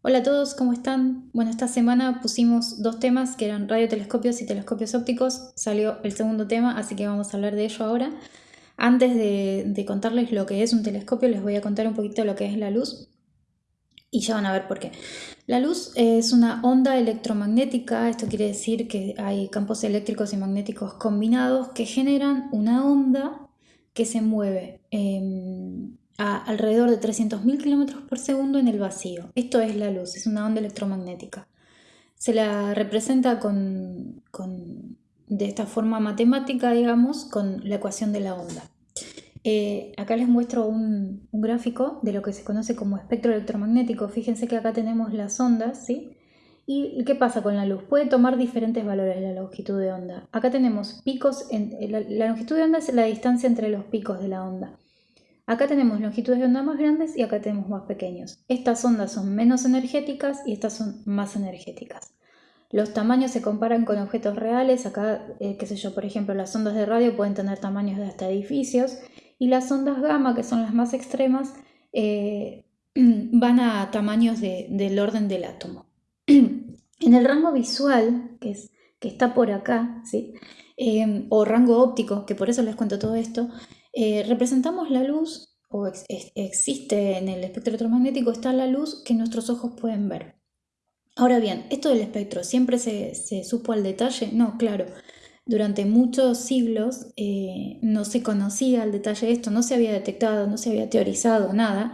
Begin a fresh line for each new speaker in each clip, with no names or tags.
Hola a todos, ¿cómo están? Bueno, esta semana pusimos dos temas que eran radiotelescopios y telescopios ópticos. Salió el segundo tema, así que vamos a hablar de ello ahora. Antes de, contarles lo que es un telescopio, les voy a contar un poquito lo que es la luz. Y ya van a ver por qué. La luz es una onda electromagnética, esto quiere decir que hay campos eléctricos y magnéticos combinados que generan una onda que se mueve. Em, a alrededor de 300.000 km por segundo en el vacío. Esto es la luz, es una onda electromagnética. Se la representa con, de esta forma matemática, digamos, con la ecuación de la onda. Eh, acá les muestro un, gráfico de lo que se conoce como espectro electromagnético. Fíjense que acá tenemos las ondas, ¿sí? ¿Y qué pasa con la luz? Puede tomar diferentes valores la longitud de onda. Acá tenemos picos, en, la longitud de onda es la distancia entre los picos de la onda. Acá tenemos longitudes de onda más grandes y acá tenemos más pequeños. Estas ondas son menos energéticas y estas son más energéticas. Los tamaños se comparan con objetos reales. Acá, eh, qué sé yo, por ejemplo, las ondas de radio pueden tener tamaños de hasta edificios y las ondas gamma, que son las más extremas, eh, van a tamaños del orden del átomo. en el rango visual, que, es, que está por acá, ¿sí? Eh, o rango óptico, que por eso les cuento todo esto, eh, representamos la luz, o existe en el espectro electromagnético, está la luz que nuestros ojos pueden ver. Ahora bien, ¿esto del espectro siempre se, supo al detalle? No, claro. Durante muchos siglos eh, no se conocía al detalle esto, no se había detectado, no se había teorizado nada.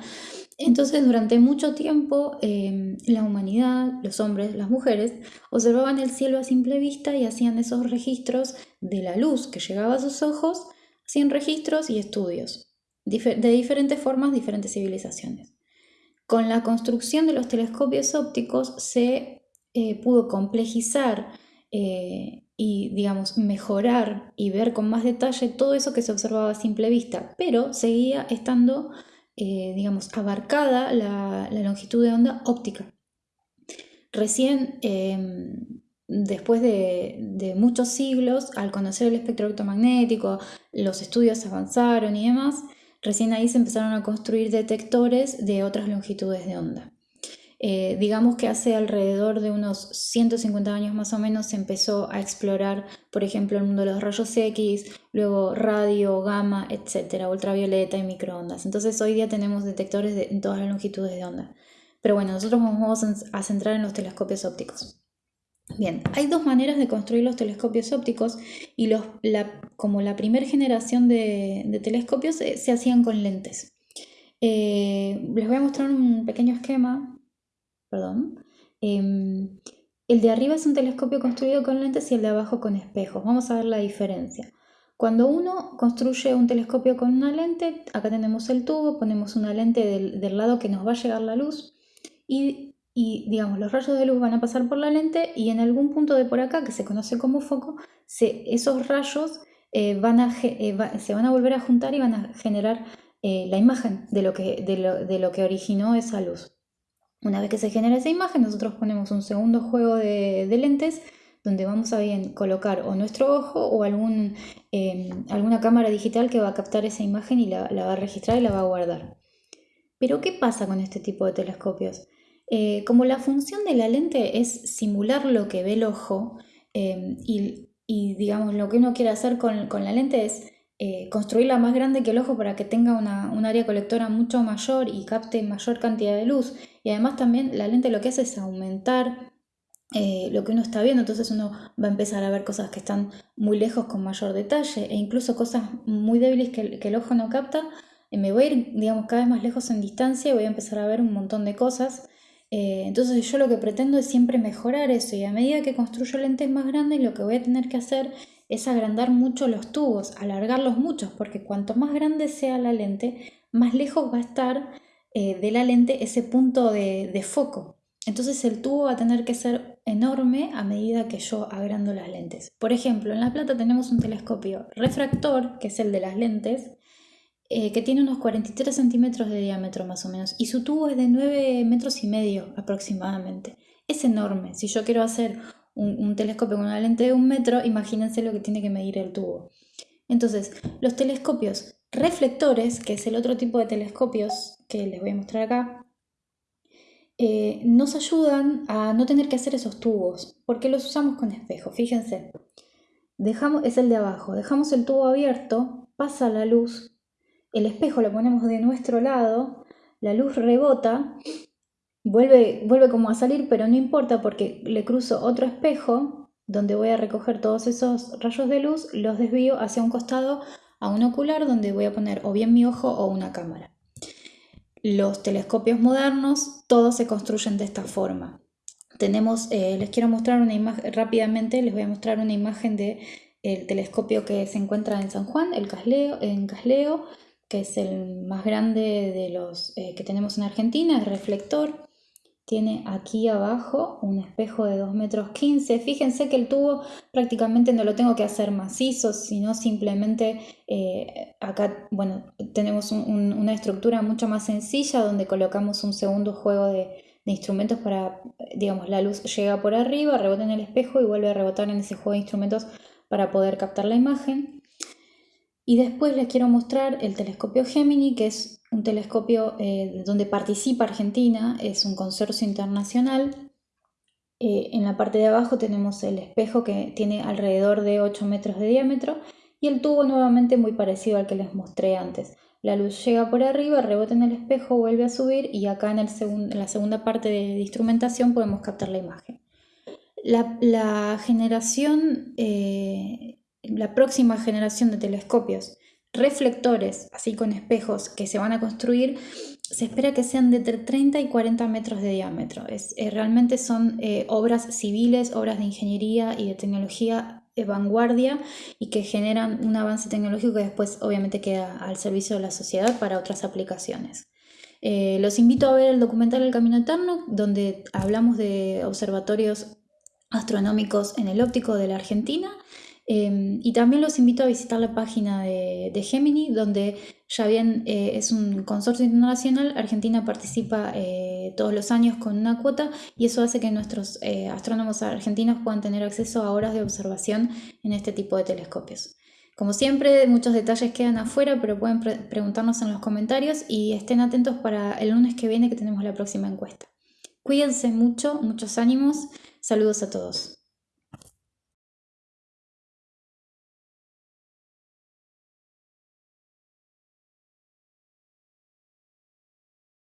Entonces, durante mucho tiempo, em, la humanidad, los hombres, las mujeres, observaban el cielo a simple vista y hacían esos registros de la luz que llegaba a sus ojos sin registros y estudios, de diferentes formas, diferentes civilizaciones. Con la construcción de los telescopios ópticos se eh, pudo complejizar eh, y, digamos, mejorar y ver con más detalle todo eso que se observaba a simple vista, pero seguía estando, eh, digamos, abarcada la, la, longitud de onda óptica. Recién em, después de, muchos siglos, al conocer el espectro electromagnético, los estudios avanzaron y demás, recién ahí se empezaron a construir detectores de otras longitudes de onda. Eh, digamos que hace alrededor de unos 150 años más o menos se empezó a explorar, por ejemplo, el mundo de los rayos X, luego radio, gamma, etcétera, ultravioleta y microondas. Entonces hoy día tenemos detectores de, todas las longitudes de onda. Pero bueno, nosotros vamos a centrar en los telescopios ópticos. Bien, hay dos maneras de construir los telescopios ópticos y los, como la primera generación de, telescopios se, hacían con lentes. Eh, les voy a mostrar un pequeño esquema. Perdón. Em, el de arriba es un telescopio construido con lentes y el de abajo con espejos. Vamos a ver la diferencia. Cuando uno construye un telescopio con una lente, acá tenemos el tubo, ponemos una lente del, del lado que nos va a llegar la luz y y digamos los rayos de luz van a pasar por la lente y en algún punto de por acá que se conoce como foco esos rayos eh, eh, se van a volver a juntar y van a generar eh, la imagen de lo, que, de, lo, que originó esa luz una vez que se genera esa imagen nosotros ponemos un segundo juego de, lentes donde vamos a bien colocar o nuestro ojo o algún, alguna cámara digital que va a captar esa imagen y la va a registrar y la va a guardar pero ¿qué pasa con este tipo de telescopios? Eh, como la función de la lente es simular lo que ve el ojo em, y, digamos lo que uno quiere hacer con, la lente es eh, construirla más grande que el ojo para que tenga una, un área colectora mucho mayor y capte mayor cantidad de luz. Y además también la lente lo que hace es aumentar eh, lo que uno está viendo, entonces uno va a empezar a ver cosas que están muy lejos con mayor detalle e incluso cosas muy débiles que, que el ojo no capta. me voy a ir, digamos, cada vez más lejos en distancia y voy a empezar a ver un montón de cosas eh, entonces yo lo que pretendo es siempre mejorar eso y a medida que construyo lentes más grandes lo que voy a tener que hacer es agrandar mucho los tubos, alargarlos mucho, porque cuanto más grande sea la lente, más lejos va a estar eh, de la lente ese punto de, de foco. Entonces el tubo va a tener que ser enorme a medida que yo agrando las lentes. Por ejemplo, en La Plata tenemos un telescopio refractor, que es el de las lentes, eh, que tiene unos 43 centímetros de diámetro más o menos y su tubo es de 9 metros y medio aproximadamente. Es enorme. Si yo quiero hacer un, telescopio con una lente de un metro, imagínense lo que tiene que medir el tubo. Entonces, los telescopios reflectores, que es el otro tipo de telescopios que les voy a mostrar acá, eh, nos ayudan a no tener que hacer esos tubos, porque los usamos con espejo. Fíjense, dejamos, es el de abajo, dejamos el tubo abierto, pasa la luz, el espejo lo ponemos de nuestro lado, la luz rebota, vuelve, vuelve como a salir, pero no importa porque le cruzo otro espejo donde voy a recoger todos esos rayos de luz, los desvío hacia un costado a un ocular donde voy a poner o bien mi ojo o una cámara. Los telescopios modernos, todos se construyen de esta forma. Tenemos, eh, les quiero mostrar una imagen, rápidamente les voy a mostrar una imagen del el telescopio que se encuentra en San Juan, el Casleo, en Casleo, que es el más grande de los eh, que tenemos en Argentina, es reflector. Tiene aquí abajo un espejo de 2 metros 15. Fíjense que el tubo prácticamente no lo tengo que hacer macizo, sino simplemente eh, acá, bueno, tenemos una estructura mucho más sencilla donde colocamos un segundo juego de, de instrumentos para, digamos, la luz llega por arriba, rebota en el espejo y vuelve a rebotar en ese juego de instrumentos para poder captar la imagen. Y después les quiero mostrar el telescopio Gemini, que es un telescopio eh, donde participa Argentina, es un consorcio internacional. Eh, en la parte de abajo tenemos el espejo que tiene alrededor de 8 metros de diámetro y el tubo nuevamente muy parecido al que les mostré antes. La luz llega por arriba, rebota en el espejo, vuelve a subir y acá en, el en la segunda parte de, instrumentación podemos captar la imagen. La, generación eh, la próxima generación de telescopios reflectores, así con espejos que se van a construir, se espera que sean de entre 30 y 40 metros de diámetro. Es, eh, realmente son eh, obras civiles, obras de ingeniería y de tecnología de vanguardia y que generan un avance tecnológico que después obviamente queda al servicio de la sociedad para otras aplicaciones. Eh, los invito a ver el documental El Camino Eterno, donde hablamos de observatorios astronómicos en el óptico de la Argentina Em, y también los invito a visitar la página de, Gemini, donde ya bien eh, es un consorcio internacional, Argentina participa eh, todos los años con una cuota y eso hace que nuestros eh, astrónomos argentinos puedan tener acceso a horas de observación en este tipo de telescopios. Como siempre, muchos detalles quedan afuera, pero pueden preguntarnos en los comentarios y estén atentos para el lunes que viene que tenemos la próxima encuesta. Cuídense mucho, muchos ánimos, saludos a todos.